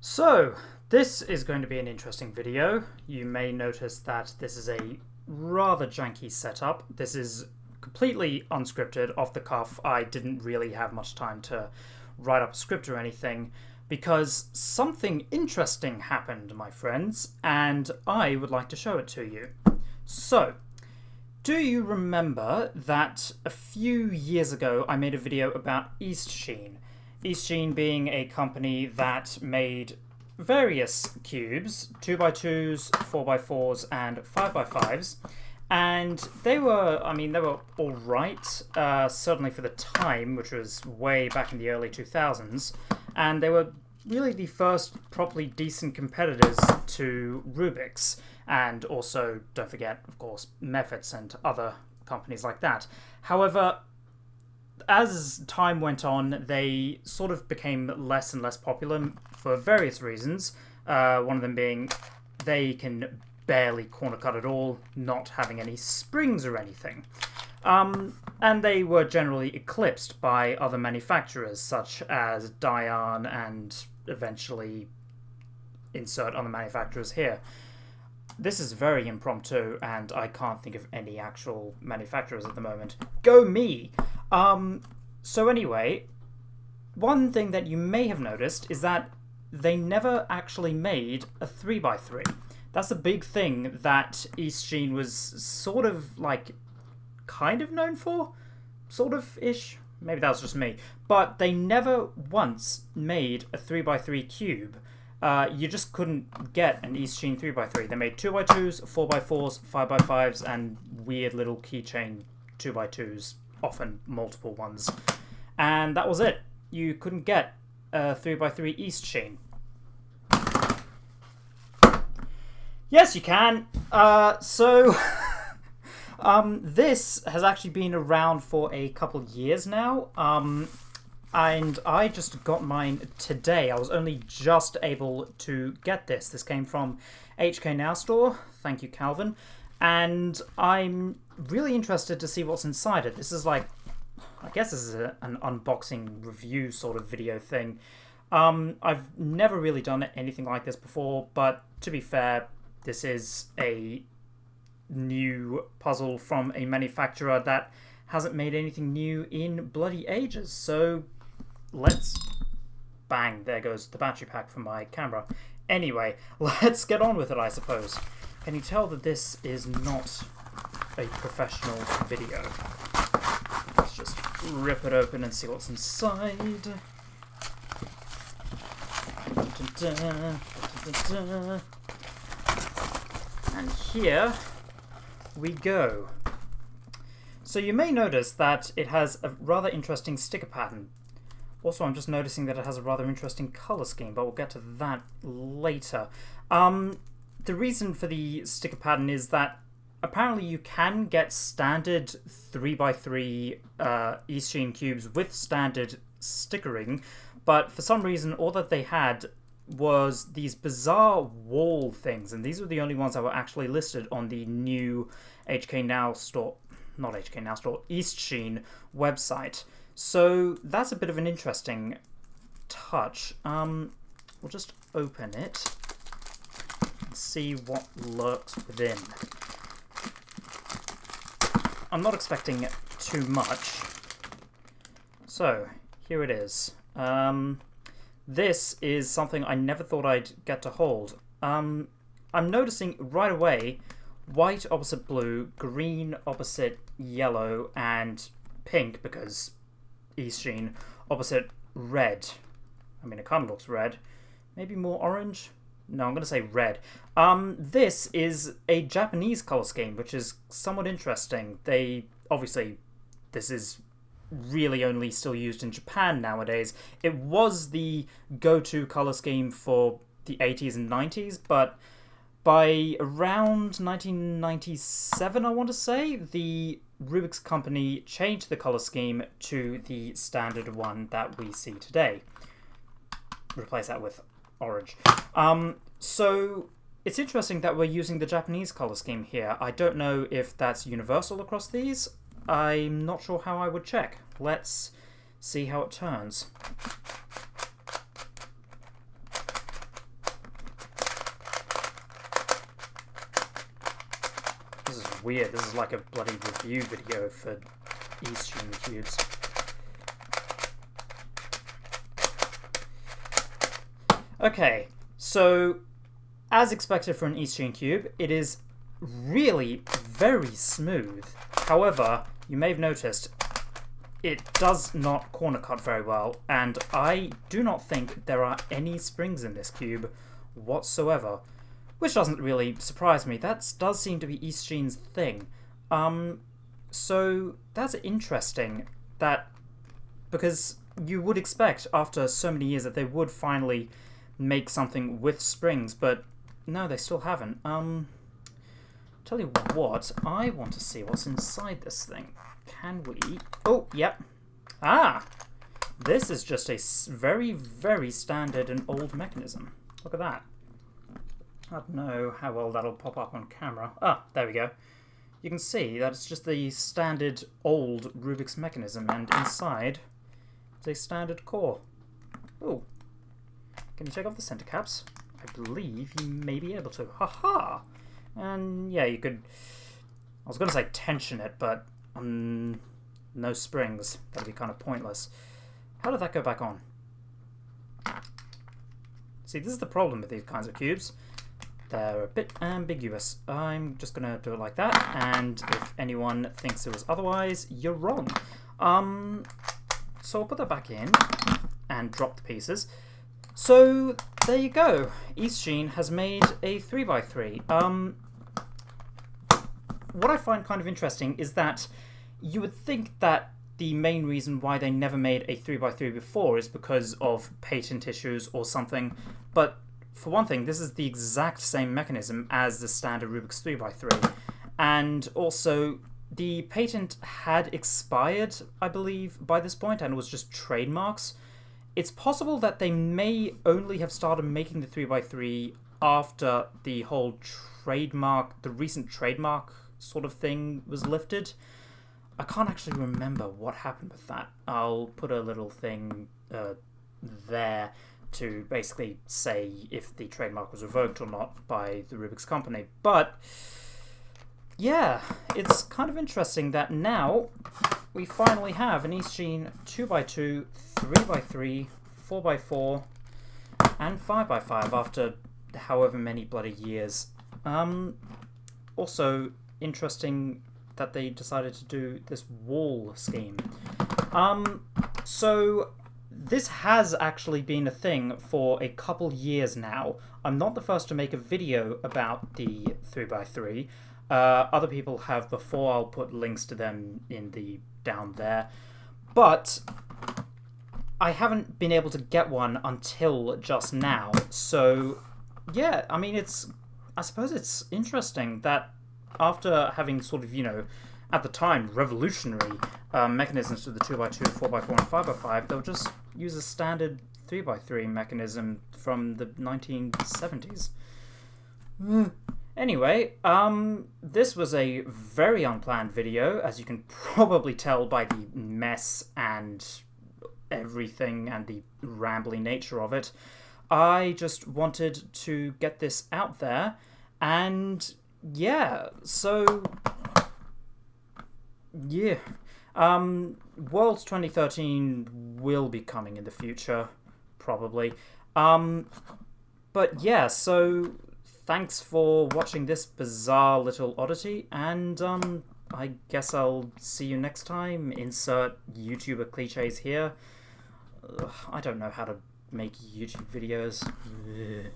So, this is going to be an interesting video. You may notice that this is a rather janky setup. This is completely unscripted, off the cuff. I didn't really have much time to write up a script or anything because something interesting happened, my friends, and I would like to show it to you. So, do you remember that a few years ago I made a video about Eastsheen? Eastsheen being a company that made various cubes, 2x2s, 4x4s, and 5x5s. And they were, I mean, they were alright, uh, certainly for the time, which was way back in the early 2000s. And they were really the first properly decent competitors to Rubik's. And also, don't forget, of course, Mefferts and other companies like that. However, as time went on, they sort of became less and less popular for various reasons. Uh, one of them being they can barely corner cut at all, not having any springs or anything. Um, and they were generally eclipsed by other manufacturers such as Dayan and eventually insert other manufacturers here. This is very impromptu, and I can't think of any actual manufacturers at the moment. Go me! Um, so anyway, one thing that you may have noticed is that they never actually made a 3x3. That's a big thing that Eastsheen was sort of like kind of known for, sort of ish. Maybe that was just me. But they never once made a 3x3 cube. Uh, you just couldn't get an Eastsheen 3x3. They made 2x2s, 4x4s, 5x5s, and weird little keychain 2x2s, often multiple ones. And that was it. You couldn't get a 3x3 Eastsheen. Yes, you can. Uh, so, um, this has actually been around for a couple years now. Um, and I just got mine today. I was only just able to get this. This came from HK Now Store. Thank you, Calvin. And I'm really interested to see what's inside it. This is like, I guess this is a, an unboxing review sort of video thing. Um, I've never really done anything like this before, but to be fair, this is a new puzzle from a manufacturer that hasn't made anything new in bloody ages. So let's... Bang, there goes the battery pack for my camera. Anyway, let's get on with it, I suppose. Can you tell that this is not a professional video? Let's just rip it open and see what's inside. And here we go. So you may notice that it has a rather interesting sticker pattern. Also, I'm just noticing that it has a rather interesting color scheme, but we'll get to that later. Um, the reason for the sticker pattern is that apparently you can get standard 3x3 uh, Eastsheen cubes with standard stickering, but for some reason all that they had was these bizarre wall things, and these were the only ones that were actually listed on the new HK Now store, not HK Now store, East Sheen website. So that's a bit of an interesting touch. Um, we'll just open it and see what lurks within. I'm not expecting too much. So, here it is. Um, this is something I never thought I'd get to hold. Um, I'm noticing right away white opposite blue, green opposite yellow, and pink because Eastsheen opposite red. I mean, it kind of looks red. Maybe more orange? No, I'm going to say red. Um, this is a Japanese color scheme, which is somewhat interesting. They, obviously, this is really only still used in Japan nowadays. It was the go-to color scheme for the 80s and 90s, but by around 1997, I want to say, the Rubik's Company changed the color scheme to the standard one that we see today. Replace that with orange. Um, so it's interesting that we're using the Japanese color scheme here. I don't know if that's universal across these. I'm not sure how I would check. Let's see how it turns. This is weird. This is like a bloody review video for Eastsheen Cubes. Okay, so as expected for an Eastsheen cube, it is really very smooth. However, you may have noticed it does not corner cut very well, and I do not think there are any springs in this cube whatsoever. Which doesn't really surprise me. That does seem to be Eastsheen's thing. Um, so that's interesting that because you would expect after so many years that they would finally make something with springs, but no, they still haven't. Um, tell you what, I want to see what's inside this thing. Can we? Oh, yep. Ah, this is just a very, very standard and old mechanism. Look at that. I don't know how well that'll pop up on camera. Ah, there we go. You can see that it's just the standard old Rubik's mechanism, and inside is a standard core. Oh, can you check off the center caps? I believe you may be able to. Haha! -ha! And yeah, you could. I was going to say tension it, but um, no springs. That'd be kind of pointless. How did that go back on? See, this is the problem with these kinds of cubes. They're a bit ambiguous. I'm just going to do it like that, and if anyone thinks it was otherwise, you're wrong. Um, so I'll put that back in and drop the pieces. So there you go. Eastsheen has made a 3x3. Um, what I find kind of interesting is that you would think that the main reason why they never made a 3x3 before is because of patent issues or something, but for one thing, this is the exact same mechanism as the standard Rubik's 3x3. And also, the patent had expired, I believe, by this point, and it was just trademarks. It's possible that they may only have started making the 3x3 after the whole trademark, the recent trademark sort of thing was lifted. I can't actually remember what happened with that. I'll put a little thing uh, there to basically say if the trademark was revoked or not by the Rubik's company. But yeah, it's kind of interesting that now we finally have an Eastsheen 2x2, 3x3, 4x4, and 5x5 after however many bloody years. Um, also, interesting that they decided to do this wall scheme. Um, so this has actually been a thing for a couple years now. I'm not the first to make a video about the 3x3. Uh, other people have before, I'll put links to them in the down there. But I haven't been able to get one until just now. So yeah, I mean, it's, I suppose it's interesting that after having sort of, you know, at the time, revolutionary um, mechanisms for the 2x2, 4x4, and 5x5, they'll just use a standard 3x3 mechanism from the 1970s. Anyway, um, this was a very unplanned video, as you can probably tell by the mess and everything and the rambly nature of it. I just wanted to get this out there, and yeah, so yeah. Um, Worlds 2013 will be coming in the future, probably. Um, but yeah, so thanks for watching this bizarre little oddity, and um, I guess I'll see you next time. Insert YouTuber cliches here. Ugh, I don't know how to make YouTube videos. Ugh.